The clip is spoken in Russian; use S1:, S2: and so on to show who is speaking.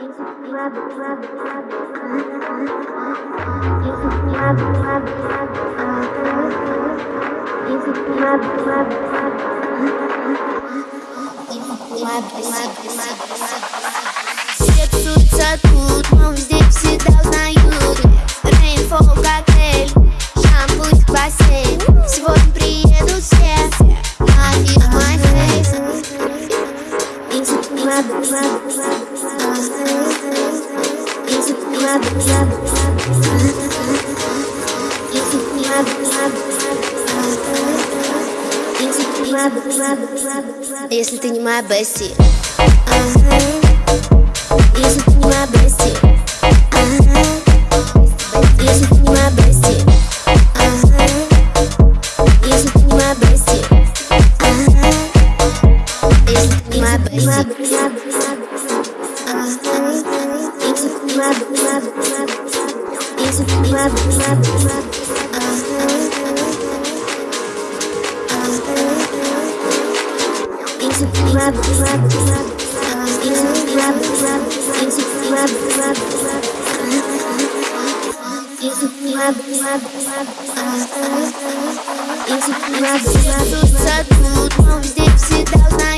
S1: Все тусуются тут, но везде всегда узнают Рейнфол, коктейль, шампунь, бассейн Сегодня приедут все, на feel my face Easy club, Easy club, Easy club, Easy club, Если ты не моя бести Если ты не моя бести Если ты не моя бести Если ты не моя бести Если ты не моя бести Tudo, só tudo, vamos ter que se dar